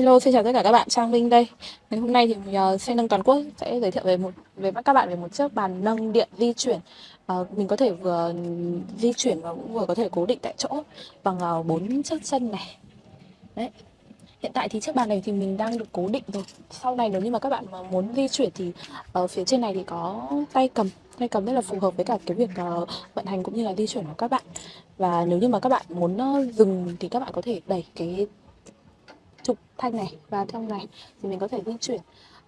Hello, xin chào tất cả các bạn, Trang Linh đây. Ngày hôm nay thì uh, xe nâng toàn quốc sẽ giới thiệu về một về các bạn về một chiếc bàn nâng điện di chuyển. Uh, mình có thể vừa di chuyển và cũng vừa có thể cố định tại chỗ bằng uh, bốn chiếc chân này. Đấy. Hiện tại thì chiếc bàn này thì mình đang được cố định rồi. Sau này nếu như mà các bạn mà muốn di chuyển thì ở phía trên này thì có tay cầm, tay cầm rất là phù hợp với cả cái việc uh, vận hành cũng như là di chuyển của các bạn. Và nếu như mà các bạn muốn uh, dừng thì các bạn có thể đẩy cái trục thanh này và trong này thì mình có thể di chuyển.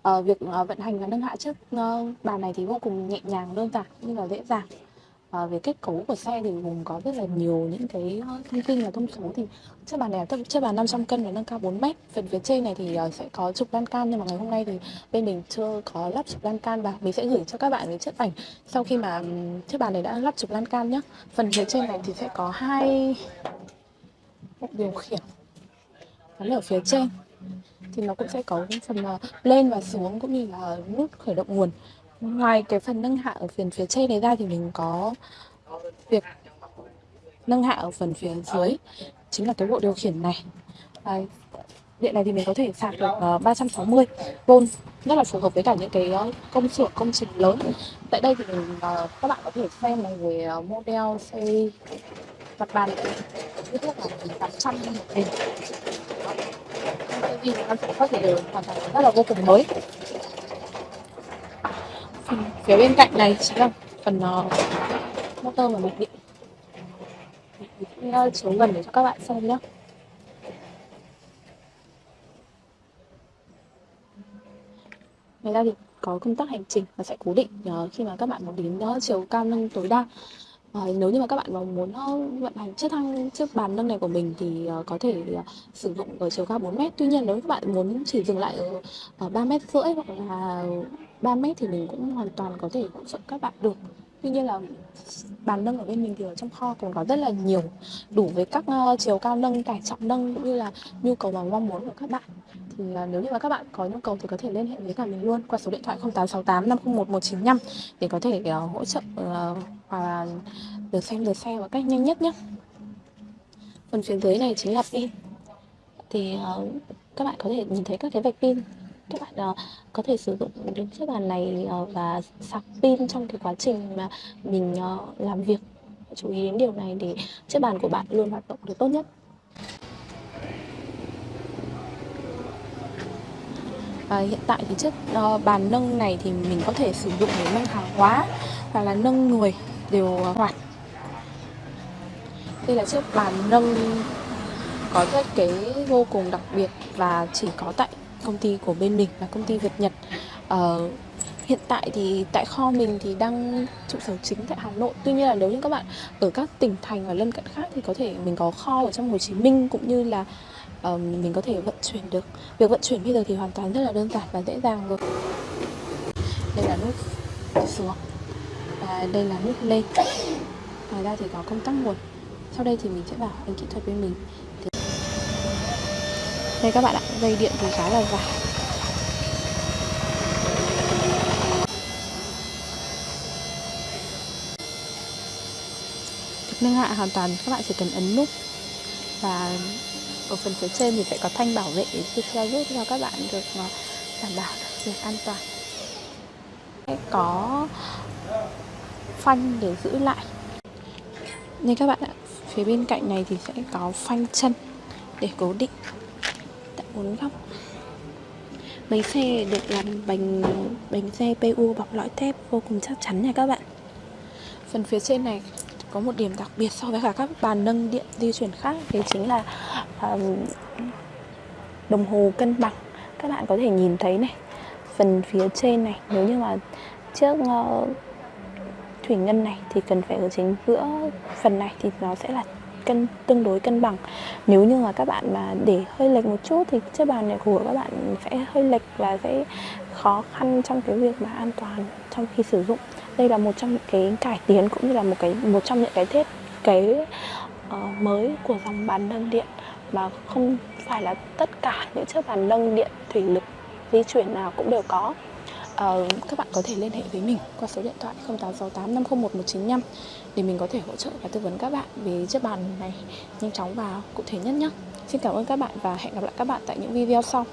Uh, việc uh, vận hành và nâng hạ chiếc uh, bàn này thì vô cùng nhẹ nhàng đơn giản nhưng là dễ dàng. Uh, về kết cấu của xe thì gồm có rất là nhiều những cái thông tin là thông số. Thì chiếc bàn này chiếc bàn 500 cân và nâng cao 4 mét. Phần phía trên này thì uh, sẽ có trục lan can nhưng mà ngày hôm nay thì bên mình chưa có lắp trục lan can. Và mình sẽ gửi cho các bạn cái chiếc ảnh sau khi mà chiếc bàn này đã lắp trục lan can nhé phần phía trên này thì sẽ có hai điều khiển gắn ở phía trên. Thì nó cũng sẽ có phần à, lên và xuống cũng như là nút khởi động nguồn. Ngoài cái phần nâng hạ ở phần phía trên này ra thì mình có việc nâng hạ ở phần phía dưới chính là cái bộ điều khiển này. À, điện này thì mình có thể sạc được uh, 360 v rất là phù hợp với cả những cái à, công xưởng công trình lớn. Tại đây thì mình uh, các bạn có thể xem này về uh, model xe mặt bàn. Kích thước là 800 một hình vì nó sẽ có thể hoàn toàn rất là vô cùng mới. Phần phía bên cạnh này chính là phần uh, motor và mạch điện mình uh, chiếu gần để cho các bạn xem nhé Ngoài ra thì có công tắc hành trình và sẽ cố định uh, khi mà các bạn muốn đến uh, chiều cao nâng tối đa. À, nếu như mà các bạn mà muốn ờ, vận hành chiếc thang chiếc bàn nâng này của mình thì uh, có thể uh, sử dụng ở chiều cao 4 mét. Tuy nhiên nếu các bạn muốn chỉ dừng lại ở, ở 3 mét rưỡi hoặc là 3 mét thì mình cũng hoàn toàn có thể hỗ trợ các bạn được. Tuy nhiên là bàn nâng ở bên mình thì ở trong kho cũng có rất là nhiều đủ với các uh, chiều cao nâng, tải trọng nâng cũng như là nhu cầu và mong muốn của các bạn. Thì uh, nếu như mà các bạn có nhu cầu thì có thể liên hệ với cả mình luôn qua số điện thoại 0868 501 195 để có thể uh, hỗ trợ uh, và được xem được xe một cách nhanh nhất nhé. Phần phía dưới này chính là pin. Thì uh, các bạn có thể nhìn thấy các cái vạch pin các bạn uh, có thể sử dụng đến chiếc bàn này uh, và sạc pin trong cái quá trình mà mình uh, làm việc. Chú ý đến điều này để chiếc bàn của bạn luôn hoạt động được tốt nhất. Và hiện tại thì chiếc uh, bàn nâng này thì mình có thể sử dụng để nâng hàng hóa hoặc là nâng người đều hoạt. Đây là chiếc bàn nâng có thiết kế vô cùng đặc biệt và chỉ có tại công ty của bên mình là công ty Việt Nhật. Uh, hiện tại thì tại kho mình thì đang trụ sở chính tại Hà Nội. Tuy nhiên là nếu như các bạn ở các tỉnh thành và lân cận khác thì có thể mình có kho ở trong Hồ Chí Minh cũng như là uh, mình có thể vận chuyển được. Việc vận chuyển bây giờ thì hoàn toàn rất là đơn giản và dễ dàng rồi. Đây là nút xuống và đây là nút lên. Ngoài ra thì có công tắc nguồn. Sau đây thì mình sẽ bảo anh kỹ thuật bên mình đây các bạn ạ, dây điện thì khá là dài. Nâng hạ hoàn toàn, các bạn chỉ cần ấn nút. Và ở phần phía trên thì sẽ có thanh bảo vệ để theo giúp cho các bạn được ờ, đảm bảo được việc an toàn. Có phanh để giữ lại. Nên các bạn ạ, phía bên cạnh này thì sẽ có phanh chân để cố định tại bốn góc bánh xe được làm bánh bánh xe PU bọc lõi thép vô cùng chắc chắn nha các bạn. Phần phía trên này có một điểm đặc biệt so với cả các bàn nâng điện di chuyển khác thì chính là um, đồng hồ cân bằng. Các bạn có thể nhìn thấy này phần phía trên này nếu như mà trước uh, thủy ngân này thì cần phải ở chính giữa phần này thì nó sẽ là cân tương đối cân bằng. Nếu như mà các bạn mà để hơi lệch một chút thì chiếc bàn này của các bạn sẽ hơi lệch và sẽ khó khăn trong cái việc mà an toàn trong khi sử dụng. Đây là một trong những cái cải tiến cũng như là một cái một trong những cái thiết kế uh, ờ, mới của dòng bàn nâng điện. Mà không phải là tất cả những chiếc bàn nâng điện thủy lực di chuyển nào cũng đều có uh, các bạn có thể liên hệ với mình qua số điện thoại 0868 501 195 để mình có thể hỗ trợ và tư vấn các bạn về chiếc bàn này nhanh chóng và cụ thể nhất nhé. Xin cảm ơn các bạn và hẹn gặp lại các bạn tại những video sau.